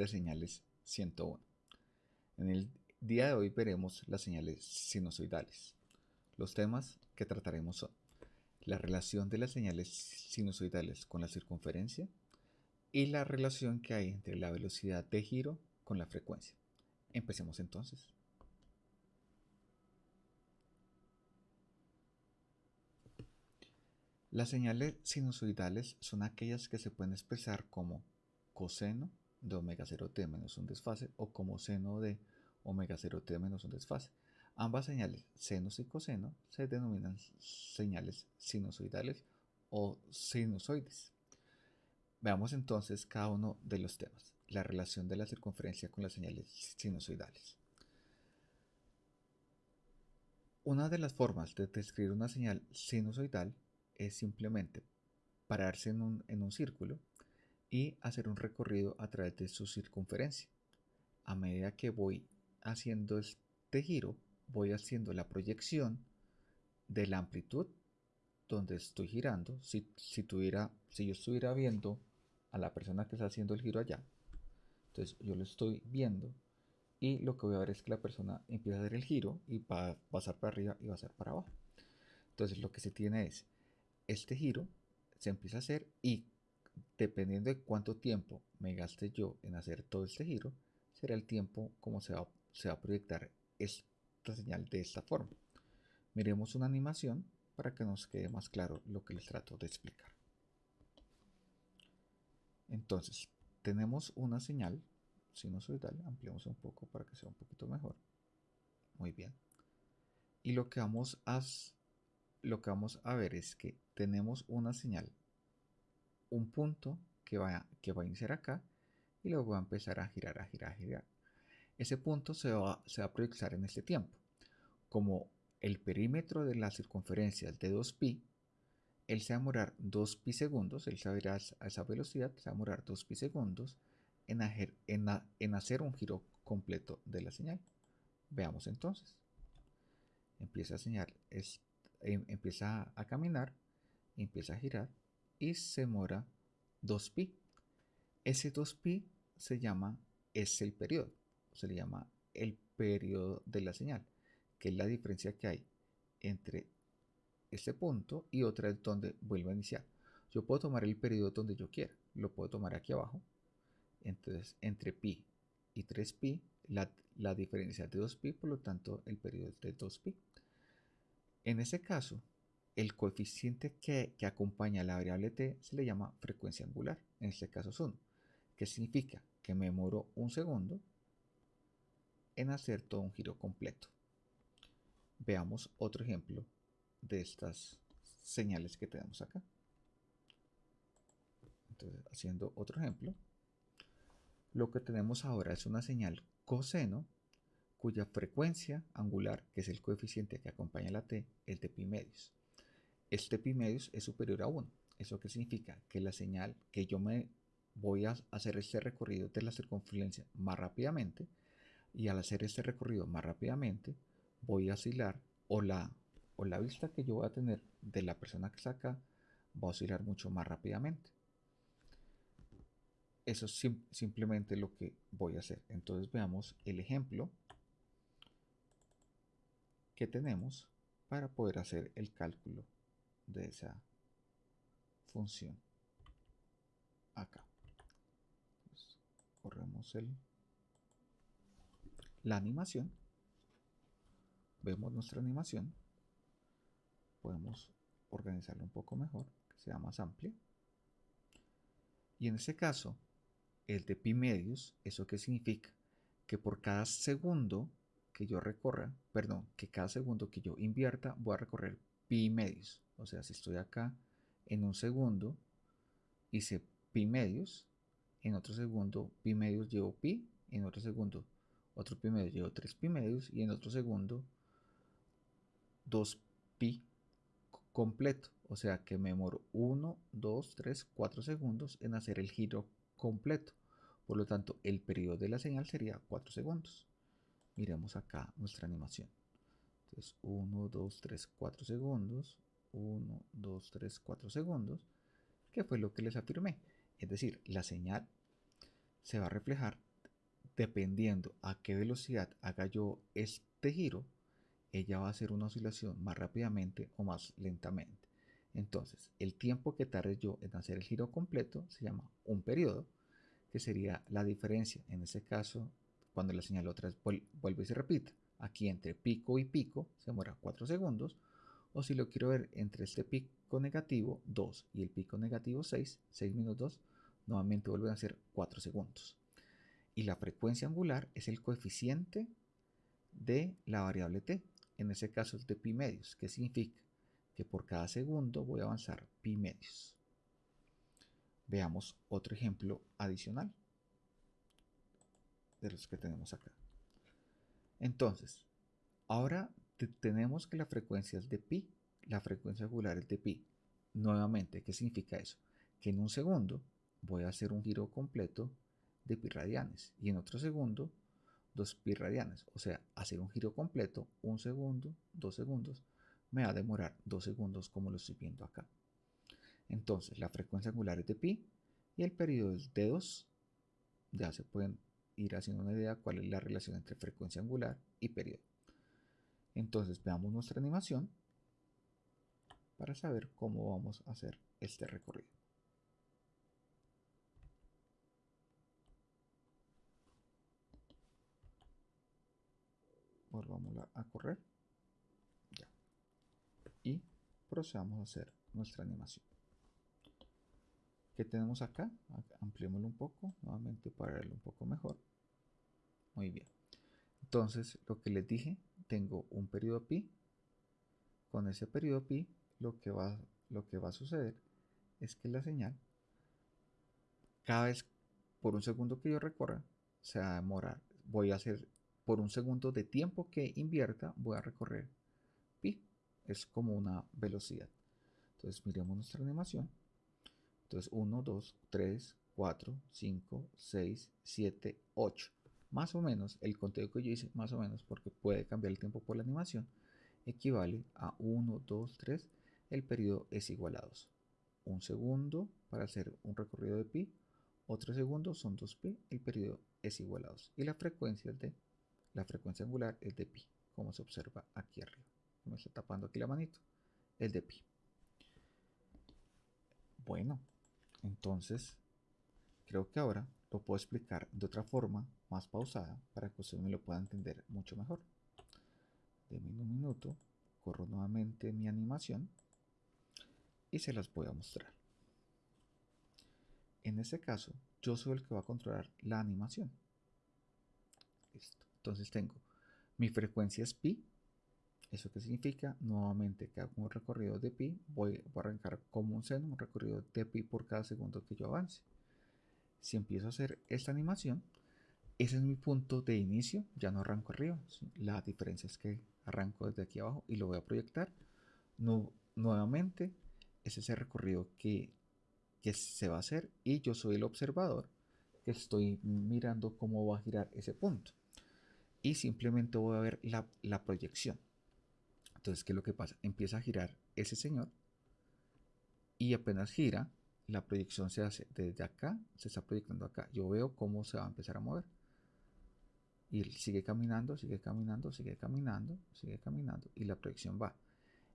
de señales 101. En el día de hoy veremos las señales sinusoidales. Los temas que trataremos son la relación de las señales sinusoidales con la circunferencia y la relación que hay entre la velocidad de giro con la frecuencia. Empecemos entonces. Las señales sinusoidales son aquellas que se pueden expresar como coseno de omega 0t menos un desfase o como seno de omega 0t menos un desfase. Ambas señales, senos y coseno, se denominan señales sinusoidales o sinusoides. Veamos entonces cada uno de los temas. La relación de la circunferencia con las señales sinusoidales. Una de las formas de describir una señal sinusoidal es simplemente pararse en un, círculo y hacer un recorrido a través de su circunferencia. A medida que voy haciendo este giro, voy haciendo la proyección de la amplitud donde estoy girando. Si, si, tuviera, si yo estuviera viendo a la persona que está haciendo el giro allá, entonces yo lo estoy viendo y lo que voy a ver es que la persona empieza a hacer el giro y va a pasar para arriba y va a ser para abajo. Entonces lo que se tiene es este giro se empieza a hacer y dependiendo de cuánto tiempo me gaste yo en hacer todo este giro, será el tiempo como se va, se va a proyectar esta señal de esta forma. Miremos una animación para que nos quede más claro lo que les trato de explicar. Entonces, tenemos una señal sinusoidal, ampliamos un poco para que sea un poquito mejor. Muy bien. Y lo que vamos a lo que vamos a ver es que tenemos una señal, un punto que va, que va a iniciar acá y luego va a empezar a girar, a girar, a girar. Ese punto se va, se va a proyectar en este tiempo. Como el perímetro de la circunferencia es de 2pi, él se va a demorar 2pi segundos, él se va a a esa velocidad, se va a demorar 2pi segundos en, en, en hacer un giro completo de la señal. Veamos entonces. Empieza a señal, Em, empieza a caminar, empieza a girar y se mora 2pi. Ese 2pi se llama, es el periodo, se le llama el periodo de la señal, que es la diferencia que hay entre este punto y otra donde vuelve a iniciar. Yo puedo tomar el periodo donde yo quiera, lo puedo tomar aquí abajo. Entonces, entre pi y 3pi, la, la diferencia de 2pi, por lo tanto, el periodo es de 2pi. En ese caso, el coeficiente que, acompaña a la variable t se le llama frecuencia angular, en este caso es 1, que significa que me demoro un segundo en hacer todo un giro completo. Veamos otro ejemplo de estas señales que tenemos acá. Entonces, haciendo otro ejemplo, lo que tenemos ahora es una señal coseno cuya frecuencia angular, que es el coeficiente que acompaña la t, es de pi medios. Este pi medios es superior a 1. ¿Eso qué significa? Que la señal que yo me voy a hacer este recorrido de la circunferencia más rápidamente y al hacer este recorrido más rápidamente voy a oscilar o la, o la vista que yo voy a tener de la persona que está acá va a oscilar mucho más rápidamente. Eso es simplemente lo que voy a hacer. Entonces veamos el ejemplo que tenemos para poder hacer el cálculo de esa función acá. corremos el, la animación. Vemos nuestra animación. Podemos organizarla un poco mejor, que sea más amplia. Y en este caso, el de pi medios, ¿eso qué significa? Que por cada segundo que yo recorra, perdón, que cada segundo que yo invierta voy a recorrer pi medios. O sea, si estoy acá en un segundo, hice pi medios, en otro segundo pi medios llevo pi, en otro segundo otro pi medios llevo 3 pi medios y en otro segundo 2 pi completo. O sea que me demoro 1, 2, 3, 4 segundos en hacer el giro completo. Por lo tanto, el periodo de la señal sería 4 segundos miremos acá nuestra animación. Entonces 1, 2, 3, 4 segundos. 1, 2, 3, 4 segundos. Que fue lo que les afirmé. Es decir, la señal se va a reflejar dependiendo a qué velocidad haga yo este giro, ella va a hacer una oscilación más rápidamente o más lentamente. Entonces, el tiempo que tarde yo en hacer el giro completo se llama un periodo, que sería la diferencia, en ese caso, cuando la señal otra vez vuelve y se repite. Aquí entre pico y pico se demora 4 segundos, o si lo quiero ver entre este pico negativo 2 y el pico negativo 6, 6 menos 2, nuevamente vuelven a ser 4 segundos. Y la frecuencia angular es el coeficiente de la variable t, en ese caso es de pi medios, que significa que por cada segundo voy a avanzar pi medios. Veamos otro ejemplo adicional de los que tenemos acá. Entonces, ahora tenemos que la frecuencia es de pi, la frecuencia angular es de pi. Nuevamente, ¿qué significa eso? Que en un segundo voy a hacer un giro completo de pi radianes y en otro segundo 2 pi radianes. O sea, hacer un giro completo, un segundo, dos segundos, me va a demorar dos segundos como lo estoy viendo acá. Entonces, la frecuencia angular es de pi y el periodo es de 2. Ya se pueden ir haciendo una idea cuál es la relación entre frecuencia angular y periodo. Entonces, veamos nuestra animación para saber cómo vamos a hacer este recorrido. volvamos a correr. Y procedamos a hacer nuestra animación. Que tenemos acá ampliémoslo un poco nuevamente para verlo un poco mejor. Muy bien. Entonces lo que les dije tengo un periodo pi con ese periodo pi lo que va lo que va a suceder es que la señal cada vez por un segundo que yo recorra se va a demorar voy a hacer por un segundo de tiempo que invierta voy a recorrer pi. Es como una velocidad. Entonces miremos nuestra animación. Entonces 1, 2, 3, 4, 5, 6, 7, 8. Más o menos el conteo que yo hice, más o menos porque puede cambiar el tiempo por la animación, equivale a 1, 2, 3. El periodo es igual a 2. Un segundo para hacer un recorrido de pi. Otro segundo son 2pi. El periodo es igual a 2. Y la frecuencia es de la frecuencia angular es de pi, como se observa aquí arriba. Me está tapando aquí la manito. Es de pi. Bueno, entonces creo que ahora lo puedo explicar de otra forma, más pausada, para que usted me lo pueda entender mucho mejor. Deme un minuto, corro nuevamente mi animación y se las voy a mostrar. En este caso, yo soy el que va a controlar la animación. Listo. Entonces tengo mi frecuencia es pi. ¿Eso qué significa? Nuevamente que hago un recorrido de pi, voy, a arrancar como un seno, un recorrido de pi por cada segundo que yo avance. Si empiezo a hacer esta animación, ese es mi punto de inicio, ya no arranco arriba. La diferencia es que arranco desde aquí abajo y lo voy a proyectar. No, nuevamente, es ese recorrido que, que se va a hacer y yo soy el observador que estoy mirando cómo va a girar ese punto y simplemente voy a ver la, proyección. Entonces, ¿qué es lo que pasa? Empieza a girar ese señor y apenas gira, la proyección se hace desde acá, se está proyectando acá. Yo veo cómo se va a empezar a mover. Y sigue caminando, sigue caminando, sigue caminando, sigue caminando y la proyección va.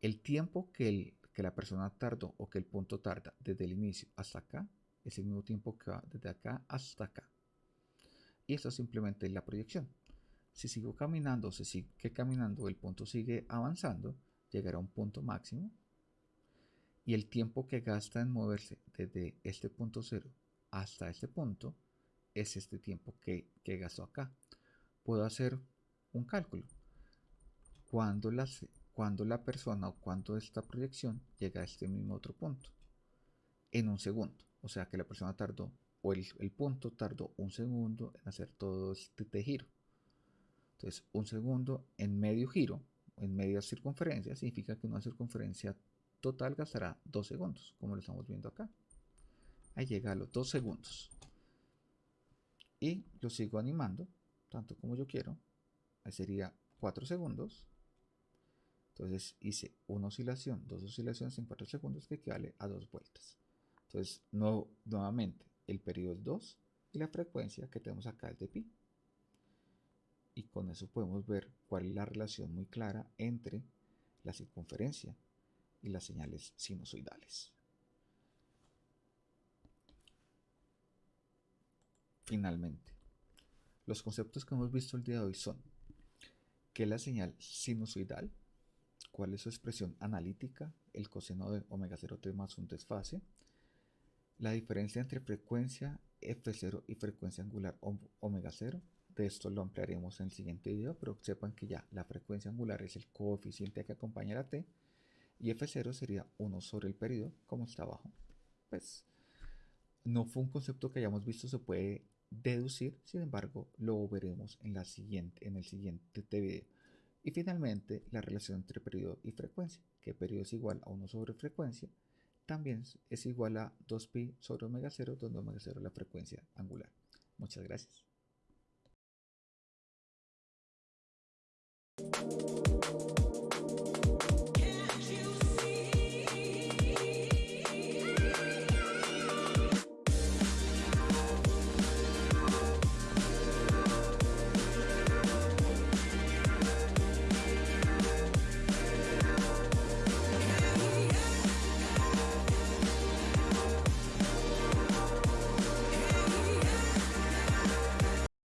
El tiempo que, el, que la persona tardó o que el punto tarda desde el inicio hasta acá es el mismo tiempo que va desde acá hasta acá. Y esto simplemente es la proyección. Si sigo caminando, si sigue caminando, el punto sigue avanzando, llegará a un punto máximo. Y el tiempo que gasta en moverse desde este punto cero hasta este punto es este tiempo que, que gastó acá. Puedo hacer un cálculo. Cuando la, cuando la persona o cuando esta proyección llega a este mismo otro punto. En un segundo. O sea que la persona tardó, o el, el punto tardó un segundo en hacer todo este giro. Entonces, un segundo en medio giro, en media circunferencia, significa que una circunferencia total gastará dos segundos, como lo estamos viendo acá. Ahí llega a los dos segundos. Y lo sigo animando, tanto como yo quiero. Ahí sería cuatro segundos. Entonces hice una oscilación, dos oscilaciones en cuatro segundos que equivale a dos vueltas. Entonces, nuevamente, el periodo es 2 y la frecuencia que tenemos acá es de pi. y con eso podemos ver cuál es la relación muy clara entre la circunferencia y las señales sinusoidales. Finalmente, los conceptos que hemos visto el día de hoy son qué es la señal sinusoidal, cuál es su expresión analítica, el coseno de omega 0t más un desfase, la diferencia entre frecuencia f0 y frecuencia angular omega 0. De esto lo ampliaremos en el siguiente video, pero sepan que ya la frecuencia angular es el coeficiente que acompaña a la t y f0 sería 1 sobre el periodo, como está abajo. Pues no fue un concepto que hayamos visto, se puede deducir, sin embargo, lo veremos en, la siguiente, en el siguiente video. Y finalmente, la relación entre periodo y frecuencia, que periodo es igual a 1 sobre frecuencia, también es igual a 2pi sobre omega 0, donde omega 0 es la frecuencia angular. Muchas gracias.